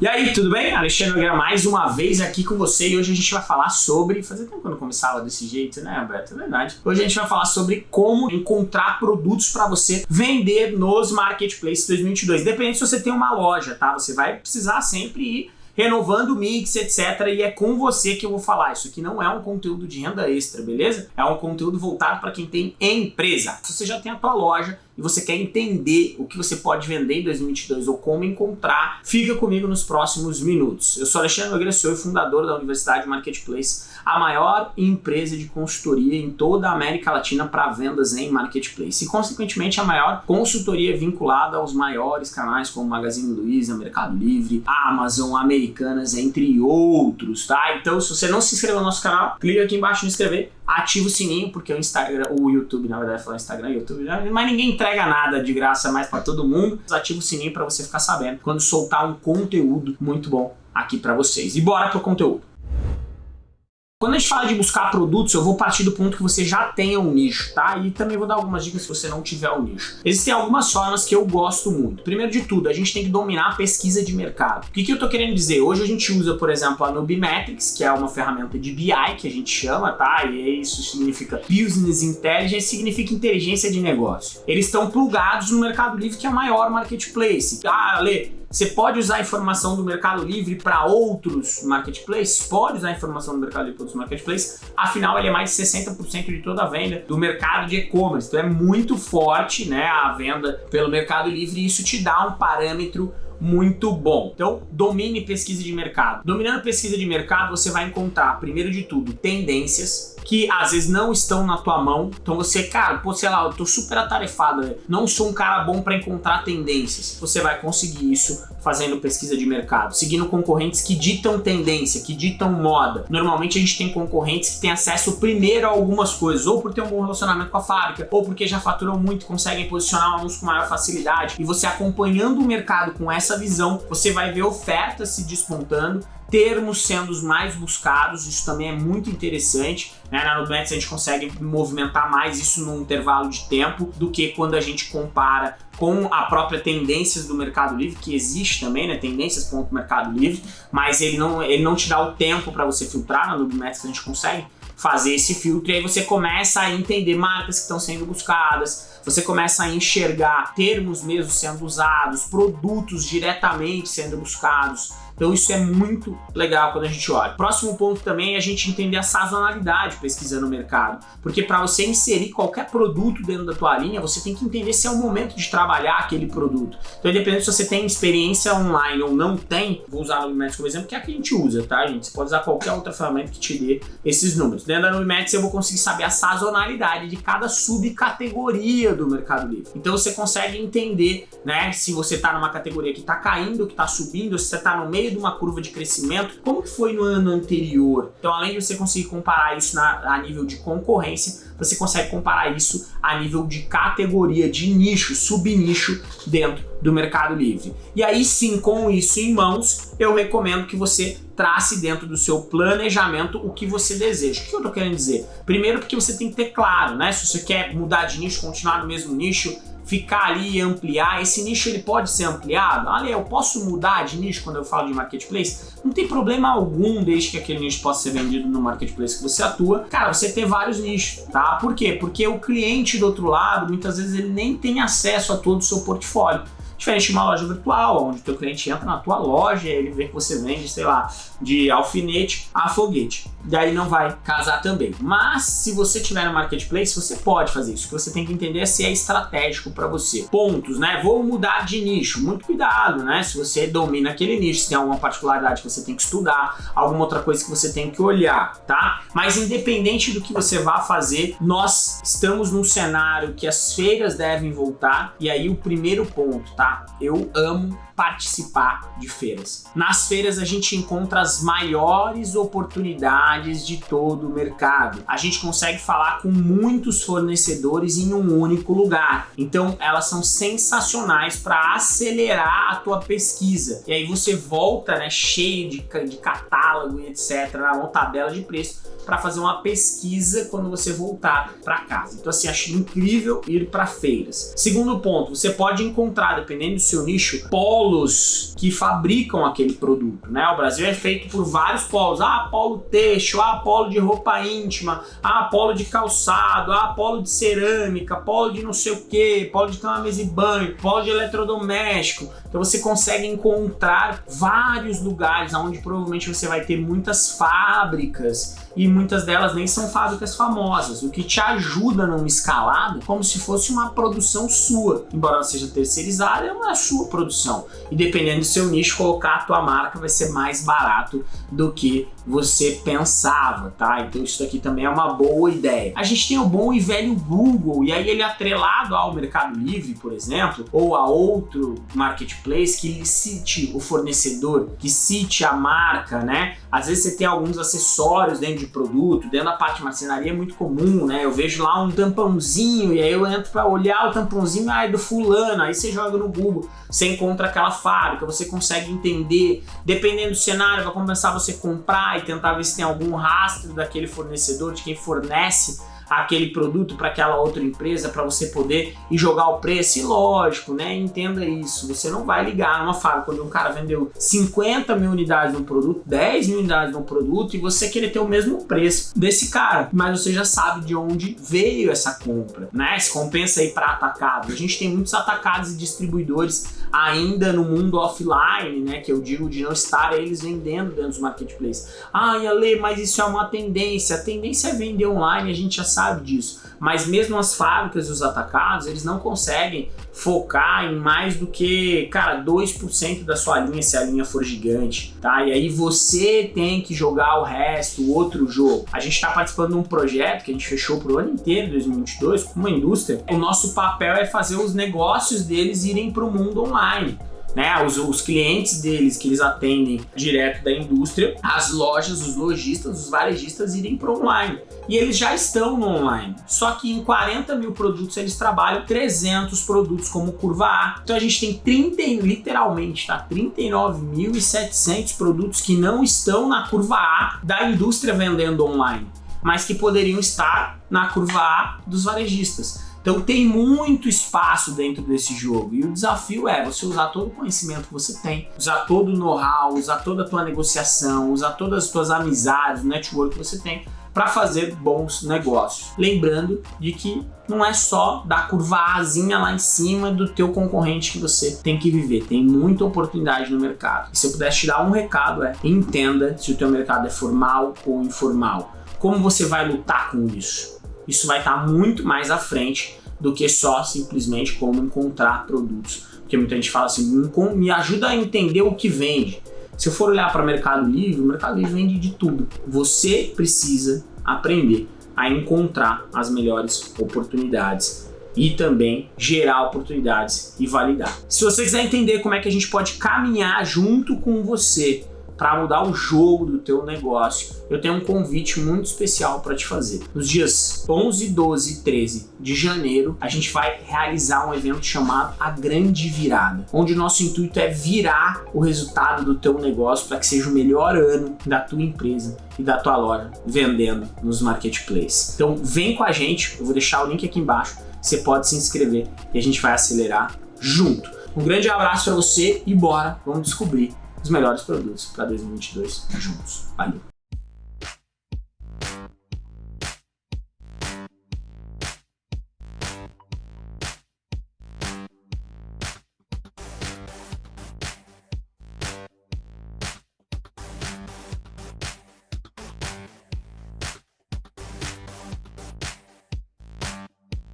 E aí, tudo bem? Alexandre Nogueira mais uma vez aqui com você e hoje a gente vai falar sobre... Fazia tempo que eu não começava desse jeito, né, Alberto? É verdade. Hoje a gente vai falar sobre como encontrar produtos para você vender nos marketplaces 2022. Depende se você tem uma loja, tá? Você vai precisar sempre ir renovando o mix, etc. E é com você que eu vou falar. Isso aqui não é um conteúdo de renda extra, beleza? É um conteúdo voltado para quem tem empresa. Se você já tem a tua loja, e você quer entender o que você pode vender em 2022 ou como encontrar, fica comigo nos próximos minutos. Eu sou Alexandre Nogueira, sou fundador da Universidade Marketplace, a maior empresa de consultoria em toda a América Latina para vendas em Marketplace e, consequentemente, a maior consultoria vinculada aos maiores canais como Magazine Luiza, Mercado Livre, Amazon, Americanas, entre outros, tá? Então, se você não se inscreveu no nosso canal, clica aqui embaixo em inscrever, ativa o sininho, porque o Instagram, o YouTube, na verdade, falar Instagram, YouTube, mas ninguém entrega nada de graça mais para todo mundo. Ativa o sininho para você ficar sabendo quando soltar um conteúdo muito bom aqui para vocês. E bora pro conteúdo. Quando a gente fala de buscar produtos, eu vou partir do ponto que você já tenha um nicho, tá? E também vou dar algumas dicas se você não tiver um nicho. Existem algumas formas que eu gosto muito. Primeiro de tudo, a gente tem que dominar a pesquisa de mercado. O que, que eu tô querendo dizer? Hoje a gente usa, por exemplo, a Nubimetrics, que é uma ferramenta de BI que a gente chama, tá? E isso significa Business Intelligence, significa inteligência de negócio. Eles estão plugados no Mercado Livre, que é o maior marketplace. Ah, Lê, você pode usar a informação do Mercado Livre para outros marketplaces? Pode usar a informação do Mercado Livre para outros marketplaces, afinal ele é mais de 60% de toda a venda do mercado de e-commerce, então é muito forte né, a venda pelo Mercado Livre e isso te dá um parâmetro muito bom. Então, domine pesquisa de mercado. Dominando pesquisa de mercado, você vai encontrar, primeiro de tudo, tendências, que às vezes não estão na tua mão. Então você, cara, pô, sei lá, eu tô super atarefado, não sou um cara bom para encontrar tendências. Você vai conseguir isso fazendo pesquisa de mercado, seguindo concorrentes que ditam tendência, que ditam moda. Normalmente a gente tem concorrentes que têm acesso primeiro a algumas coisas, ou por ter um bom relacionamento com a fábrica, ou porque já faturam muito, conseguem posicionar um anúncio com maior facilidade. E você acompanhando o mercado com essa visão, você vai ver ofertas se despontando termos sendo os mais buscados, isso também é muito interessante. Né? Na Nubanks a gente consegue movimentar mais isso num intervalo de tempo do que quando a gente compara com a própria tendências do Mercado Livre, que existe também, né? Tendências.mercado Livre, mas ele não, ele não te dá o tempo para você filtrar, na Nubanks a gente consegue fazer esse filtro e aí você começa a entender marcas que estão sendo buscadas, você começa a enxergar termos mesmo sendo usados, produtos diretamente sendo buscados, então isso é muito legal quando a gente olha. Próximo ponto também é a gente entender a sazonalidade pesquisando o mercado. Porque para você inserir qualquer produto dentro da tua linha, você tem que entender se é o momento de trabalhar aquele produto. Então independente se você tem experiência online ou não tem, vou usar a Nubimax como exemplo, que é a que a gente usa, tá gente? Você pode usar qualquer outra ferramenta que te dê esses números. Dentro da Nubimax eu vou conseguir saber a sazonalidade de cada subcategoria do Mercado Livre. Então você consegue entender, né, se você está numa categoria que está caindo, que está subindo, se você está no meio meio de uma curva de crescimento, como que foi no ano anterior? Então, além de você conseguir comparar isso na, a nível de concorrência, você consegue comparar isso a nível de categoria, de nicho, subnicho dentro do Mercado Livre. E aí sim, com isso em mãos, eu recomendo que você trace dentro do seu planejamento o que você deseja. O que eu tô querendo dizer? Primeiro porque você tem que ter claro, né? Se você quer mudar de nicho, continuar no mesmo nicho, ficar ali e ampliar. Esse nicho ele pode ser ampliado? Olha, eu posso mudar de nicho quando eu falo de marketplace? Não tem problema algum desde que aquele nicho possa ser vendido no marketplace que você atua. Cara, você tem vários nichos, tá? Por quê? Porque o cliente do outro lado, muitas vezes ele nem tem acesso a todo o seu portfólio. Diferente de uma loja virtual, onde o teu cliente entra na tua loja ele vê que você vende, sei lá, de alfinete a foguete. Daí não vai casar também. Mas se você tiver no marketplace, você pode fazer isso. O que você tem que entender é se é estratégico para você. Pontos, né? Vou mudar de nicho. Muito cuidado, né? Se você domina aquele nicho, se tem alguma particularidade que você tem que estudar, alguma outra coisa que você tem que olhar, tá? Mas independente do que você vá fazer, nós estamos num cenário que as feiras devem voltar. E aí o primeiro ponto, tá? Eu amo participar de feiras. Nas feiras a gente encontra as maiores oportunidades de todo o mercado. A gente consegue falar com muitos fornecedores em um único lugar. Então elas são sensacionais para acelerar a tua pesquisa. E aí você volta né, cheio de, de catálogo e etc. na tabela de preço para fazer uma pesquisa quando você voltar para casa. Então assim, acho incrível ir para feiras. Segundo ponto, você pode encontrar, dependendo do seu nicho, polos que fabricam aquele produto, né? O Brasil é feito por vários polos. Ah, polo têxtil, ah, polo de roupa íntima, ah, polo de calçado, ah, polo de cerâmica, polo de não sei o que, polo de cama, mesa e banho, polo de eletrodoméstico. Então você consegue encontrar vários lugares onde provavelmente você vai ter muitas fábricas e muitas delas nem são fábricas famosas, o que te ajuda numa escalada como se fosse uma produção sua. Embora ela seja terceirizada, é uma sua produção. E dependendo do seu nicho, colocar a tua marca vai ser mais barato do que você pensava, tá? Então isso daqui também é uma boa ideia. A gente tem o bom e velho Google, e aí ele é atrelado ao Mercado Livre, por exemplo, ou a outro marketplace que cite o fornecedor, que cite a marca, né? Às vezes você tem alguns acessórios dentro de produto, dentro da parte de marcenaria é muito comum, né? Eu vejo lá um tampãozinho e aí eu entro para olhar o tampãozinho, ah, é do fulano, aí você joga no Google, você encontra aquela fábrica, você consegue entender, dependendo do cenário, vai começar você comprar e tentar ver se tem algum rastro daquele fornecedor, de quem fornece aquele produto para aquela outra empresa para você poder ir jogar o preço. E lógico, né? Entenda isso. Você não vai ligar numa fábrica quando um cara vendeu 50 mil unidades de um produto, 10 mil unidades de um produto e você querer ter o mesmo preço desse cara. Mas você já sabe de onde veio essa compra, né? Se compensa aí para atacado. A gente tem muitos atacados e distribuidores ainda no mundo offline, né? Que eu digo de não estar eles vendendo dentro dos marketplaces. Ah, Ale, mas isso é uma tendência. A tendência é vender online, a gente já sabe sabe disso. Mas mesmo as fábricas e os atacados, eles não conseguem focar em mais do que, cara, 2% da sua linha se a linha for gigante, tá? E aí você tem que jogar o resto, outro jogo. A gente está participando de um projeto que a gente fechou pro ano inteiro, 2022, com uma indústria. O nosso papel é fazer os negócios deles irem para o mundo online né, os, os clientes deles que eles atendem direto da indústria, as lojas, os lojistas, os varejistas irem para online. E eles já estão no online. Só que em 40 mil produtos eles trabalham 300 produtos como curva A. Então a gente tem 30, literalmente, tá? 39.700 produtos que não estão na curva A da indústria vendendo online, mas que poderiam estar na curva A dos varejistas. Então tem muito espaço dentro desse jogo e o desafio é você usar todo o conhecimento que você tem, usar todo o know-how, usar toda a tua negociação, usar todas as tuas amizades, o network que você tem para fazer bons negócios. Lembrando de que não é só da curva Azinha lá em cima do teu concorrente que você tem que viver. Tem muita oportunidade no mercado. E se eu pudesse te dar um recado é, entenda se o teu mercado é formal ou informal. Como você vai lutar com isso? Isso vai estar muito mais à frente do que só simplesmente como encontrar produtos. Porque muita gente fala assim, me ajuda a entender o que vende. Se eu for olhar para o Mercado Livre, o Mercado Livre vende de tudo. Você precisa aprender a encontrar as melhores oportunidades e também gerar oportunidades e validar. Se você quiser entender como é que a gente pode caminhar junto com você para mudar o jogo do teu negócio, eu tenho um convite muito especial para te fazer. Nos dias 11, 12 e 13 de janeiro, a gente vai realizar um evento chamado A Grande Virada, onde o nosso intuito é virar o resultado do teu negócio para que seja o melhor ano da tua empresa e da tua loja vendendo nos marketplaces. Então vem com a gente, eu vou deixar o link aqui embaixo, você pode se inscrever e a gente vai acelerar junto. Um grande abraço para você e bora, vamos descobrir os melhores produtos para 2022 juntos. Valeu!